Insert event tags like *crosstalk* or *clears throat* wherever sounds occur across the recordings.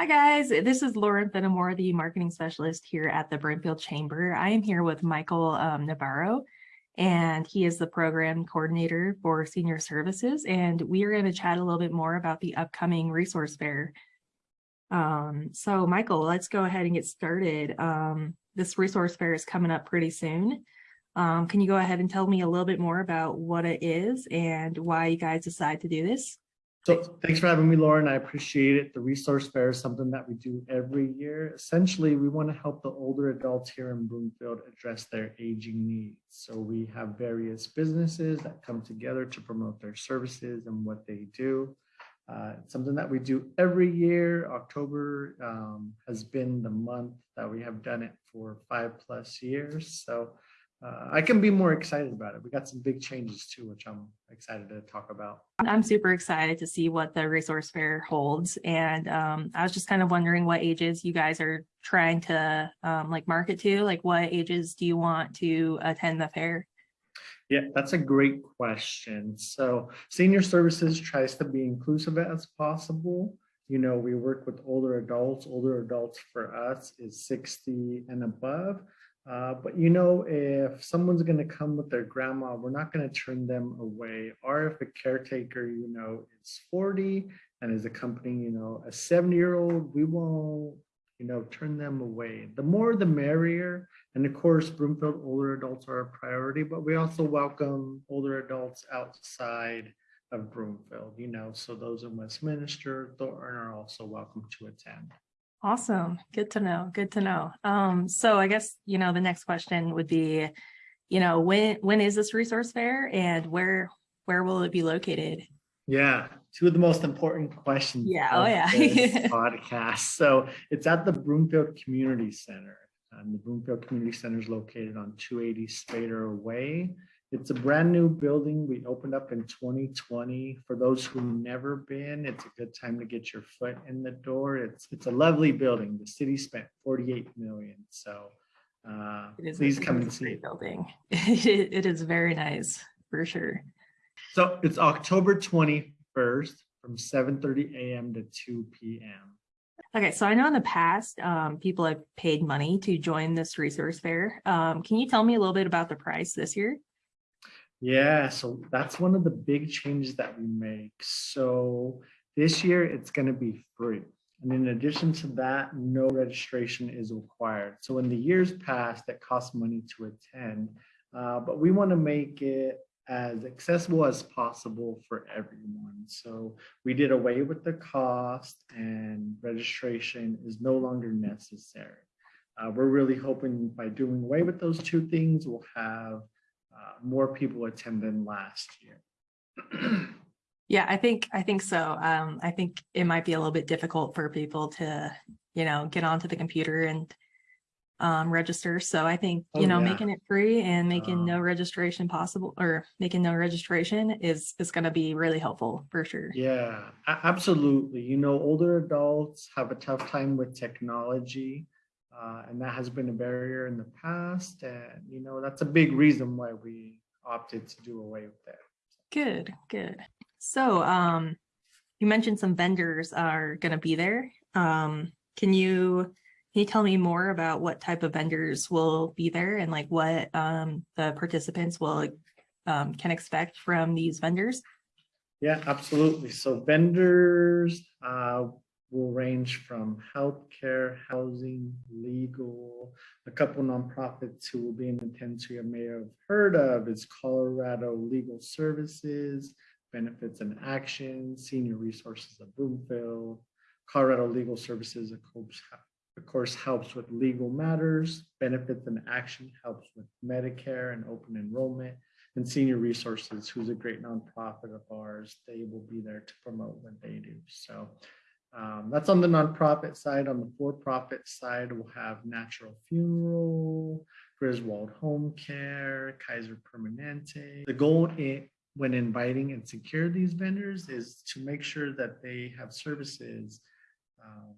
Hi, guys. This is Lauren Fenimore, the marketing specialist here at the Broomfield Chamber. I am here with Michael um, Navarro, and he is the program coordinator for senior services. And we are going to chat a little bit more about the upcoming resource fair. Um, so Michael, let's go ahead and get started. Um, this resource fair is coming up pretty soon. Um, can you go ahead and tell me a little bit more about what it is and why you guys decide to do this? So thanks for having me, Lauren. I appreciate it. The resource fair is something that we do every year. Essentially, we want to help the older adults here in Broomfield address their aging needs. So we have various businesses that come together to promote their services and what they do. Uh, something that we do every year. October um, has been the month that we have done it for five plus years. So uh, I can be more excited about it. We got some big changes too, which I'm excited to talk about. I'm super excited to see what the resource fair holds. And um, I was just kind of wondering what ages you guys are trying to um, like market to, like what ages do you want to attend the fair? Yeah, that's a great question. So senior services tries to be inclusive as possible. You know, we work with older adults. Older adults for us is 60 and above. Uh, but you know, if someone's going to come with their grandma, we're not going to turn them away. Or if a caretaker, you know, is 40 and is accompanying, you know, a 70 year old, we won't, you know, turn them away. The more the merrier. And of course, Broomfield older adults are a priority, but we also welcome older adults outside of Broomfield, you know, so those in Westminster, Thornton are also welcome to attend. Awesome. Good to know. Good to know. Um, so I guess, you know, the next question would be, you know, when when is this resource fair and where where will it be located? Yeah, two of the most important questions. Yeah, oh yeah. *laughs* podcast. So it's at the Broomfield Community Center. And the Broomfield Community Center is located on 280 Spader Way. It's a brand new building. We opened up in 2020. For those who've never been, it's a good time to get your foot in the door. It's it's a lovely building. The city spent 48 million. So uh, please come and see. Building. *laughs* it is very nice for sure. So it's October 21st from 7:30 a.m. to 2 p.m. Okay, so I know in the past, um, people have paid money to join this resource fair. Um, can you tell me a little bit about the price this year? Yeah, so that's one of the big changes that we make. So this year it's going to be free. And in addition to that, no registration is required. So in the years past, that cost money to attend, uh, but we want to make it as accessible as possible for everyone. So we did away with the cost and registration is no longer necessary. Uh, we're really hoping by doing away with those two things, we'll have uh, more people attend than last year. *clears throat* yeah, I think I think so. Um, I think it might be a little bit difficult for people to, you know, get onto the computer and um, register. So I think, you oh, know, yeah. making it free and making um, no registration possible or making no registration is, is going to be really helpful for sure. Yeah, absolutely. You know, older adults have a tough time with technology. Uh, and that has been a barrier in the past. And, you know, that's a big reason why we opted to do away with that. Good, good. So um, you mentioned some vendors are going to be there. Um, can you can you tell me more about what type of vendors will be there and like what um, the participants will um, can expect from these vendors? Yeah, absolutely. So vendors, uh, will range from healthcare, housing, legal. A couple nonprofits who will be in attendance you may have heard of is Colorado Legal Services, Benefits in Action, Senior Resources of Broomfield. Colorado Legal Services, of course, helps with legal matters. Benefits in Action helps with Medicare and open enrollment. And Senior Resources, who's a great nonprofit of ours, they will be there to promote what they do. So um, that's on the nonprofit side. On the for-profit side, we'll have Natural Funeral, Griswold Home Care, Kaiser Permanente. The goal in, when inviting and secure these vendors is to make sure that they have services uh,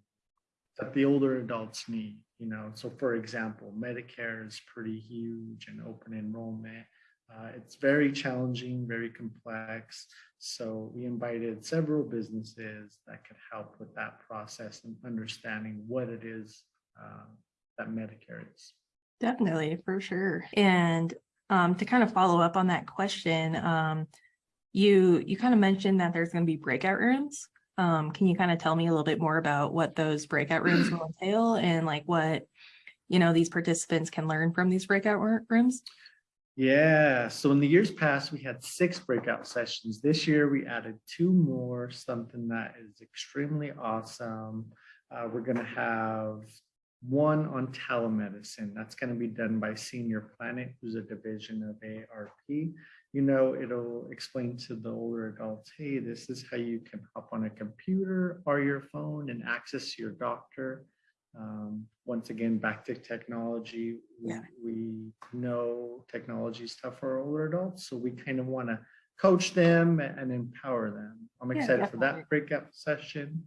that the older adults need. You know, so for example, Medicare is pretty huge and open enrollment. Uh, it's very challenging, very complex. So we invited several businesses that could help with that process and understanding what it is uh, that Medicare is. Definitely, for sure. And um, to kind of follow up on that question, um, you you kind of mentioned that there's going to be breakout rooms. Um, can you kind of tell me a little bit more about what those breakout rooms will *clears throat* entail and like what you know these participants can learn from these breakout rooms? Yeah, so in the years past, we had six breakout sessions. This year, we added two more, something that is extremely awesome. Uh, we're gonna have one on telemedicine. That's gonna be done by Senior Planet, who's a division of ARP. You know, it'll explain to the older adults, hey, this is how you can hop on a computer or your phone and access your doctor. Um, once again, back to technology. We, Yeah. we know technology is tough for older adults, so we kind of want to coach them and empower them. I'm Yeah, excited for that breakout session.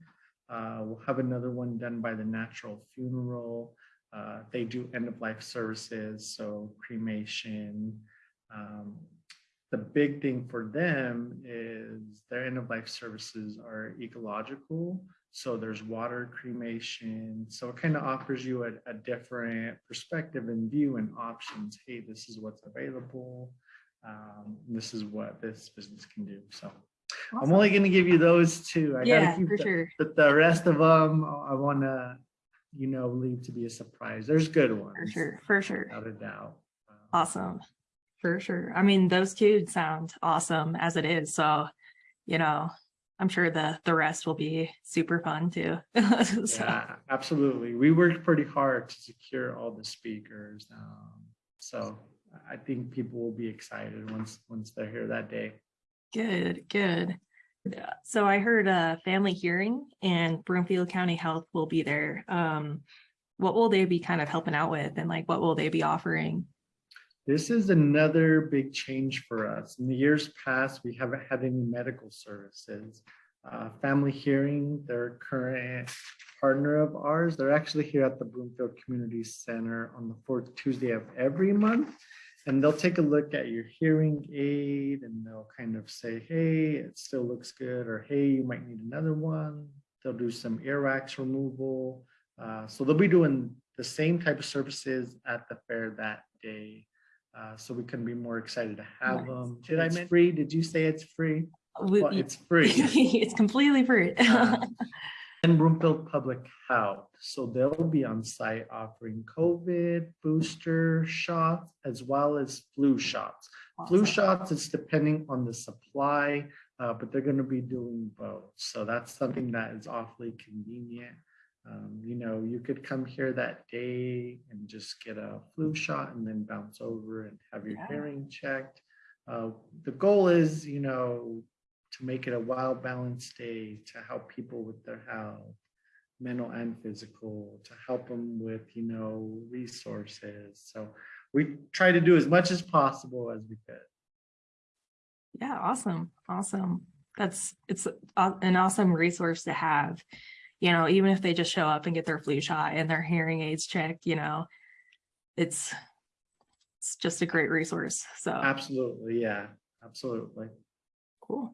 Uh, we'll have another one done by the Natural Funeral. Uh, they do end of life services, so cremation. Um, the big thing for them is their end of life services are ecological. So there's water cremation. So it kind of offers you a, a different perspective and view and options. Hey, this is what's available. Um, this is what this business can do. So I'm only going to give you those two. I Yeah, gotta keep for the, sure. but the rest of them, I want to, you know, leave to be a surprise. There's good ones. For sure, for sure. Without a doubt. Um, Awesome. For sure. I mean, those two sound awesome as it is. So, you know, I'm sure the the rest will be super fun too. *laughs* So, Yeah, absolutely. We worked pretty hard to secure all the speakers. Um, so I think people will be excited once, once they're here that day. Good, good. Yeah. So I heard a family hearing and Broomfield County Health will be there. Um, what will they be kind of helping out with and like what will they be offering? This is another big change for us. In the years past, we haven't had any medical services. Uh, Family Hearing, their current partner of ours, they're actually here at the Broomfield Community Center on the fourth Tuesday of every month. And they'll take a look at your hearing aid and they'll kind of say, hey, it still looks good, or hey, you might need another one. They'll do some earwax removal. Uh, so they'll be doing the same type of services at the fair that day. Uh, so we can be more excited to have Nice. them. Did I It's mention free? Did you say it's free? We- Well, it's free. *laughs* It's completely free. Uh, *laughs* And Broomfield Public Health. So they'll be on site offering COVID booster shots as well as flu shots. Flu shots, it's depending on the supply, uh, but they're gonna be doing both. So that's something that is awfully convenient. Um, you know, you could come here that day and just get a flu shot and then bounce over and have your Yeah. hearing checked. Uh, the goal is, you know, to make it a well balanced day to help people with their health, mental and physical, to help them with, you know, resources. So we try to do as much as possible as we could. Yeah, awesome, awesome. That's, it's an awesome resource to have. You know, even if they just show up and get their flu shot and their hearing aids checked, you know, it's, it's just a great resource. So, Absolutely, yeah, absolutely. cool.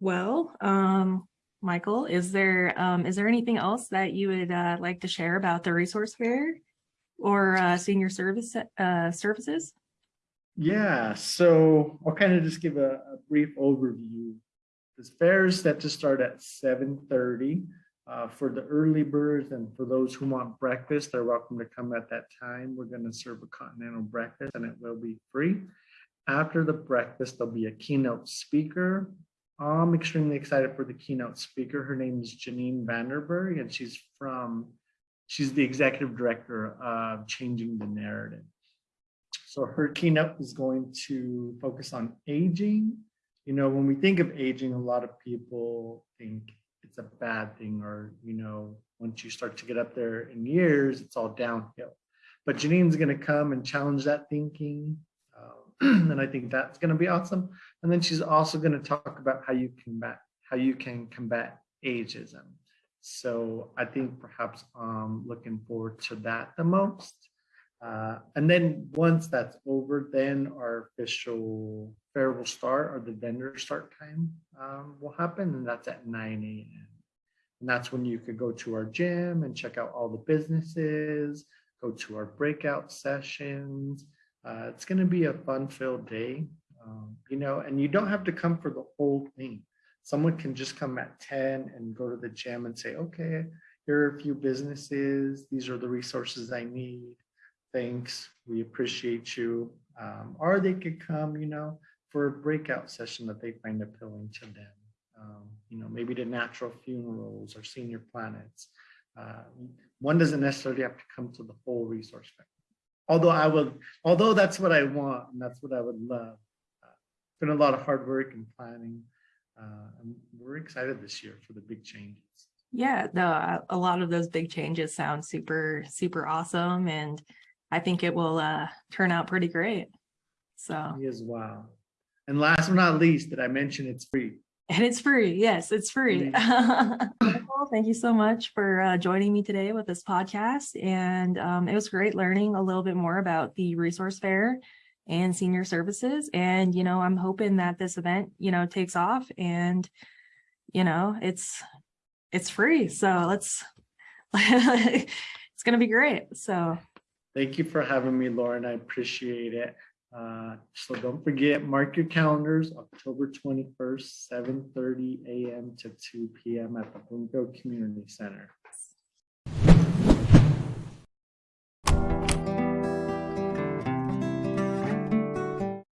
Well, um, Michael, is there, um, is there anything else that you would, uh, like to share about the resource fair? Or, uh, senior service, uh, services? Yeah, so I'll kind of just give a, a brief overview. This fair is set to start at seven thirty. Uh, for the early birds and for those who want breakfast, they're welcome to come at that time. We're gonna serve a continental breakfast and it will be free. After the breakfast, there'll be a keynote speaker. I'm extremely excited for the keynote speaker. Her name is Janine Vanderburg and she's from, she's the executive director of Changing the Narrative. So her keynote is going to focus on aging. You know, when we think of aging, a lot of people think it's a bad thing or, you know, once you start to get up there in years, it's all downhill. But Janine's going to come and challenge that thinking. Um, *clears throat* and I think that's going to be awesome. And then she's also going to talk about how you combat, how you can combat ageism. So I think perhaps um looking forward to that the most. Uh, and then once that's over, then our official fair will start or the vendor start time um, will happen, and that's at nine AM. And that's when you could go to our gym and check out all the businesses, go to our breakout sessions. Uh, it's going to be a fun-filled day, um, you know, and you don't have to come for the whole thing. Someone can just come at 10 and go to the gym and say, okay, here are a few businesses. These are the resources I need. Thanks. We appreciate you. Um, or they could come, you know, for a breakout session that they find appealing to them. Um, you know, maybe the natural funerals or senior planets. Uh, one doesn't necessarily have to come to the whole resource fair. Although I would, although that's what I want and that's what I would love. Uh, it's been a lot of hard work and planning. Uh, and we're excited this year for the big changes. Yeah, no, a lot of those big changes sound super, super awesome and I think it will uh turn out pretty great. So, as well. And last but not least, did I mention it's free? and it's free. Yes, it's free. *laughs* Well, Thank you so much for uh joining me today with this podcast and um it was great learning a little bit more about the resource fair and senior services. And, you know, I'm hoping that this event, you know, takes off and, you know, it's, it's free. So let's, *laughs* it's gonna be great. So, Thank you for having me, Lauren. I appreciate it. Uh, So don't forget, mark your calendars, October twenty-first, seven thirty AM to two PM at the Broomfield Community Center.